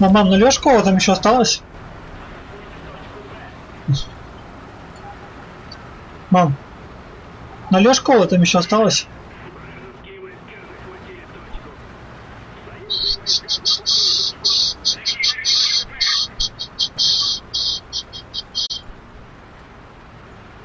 Ну, мам, ну Лешкова там еще осталось? Мам, на Лешкова там еще осталось?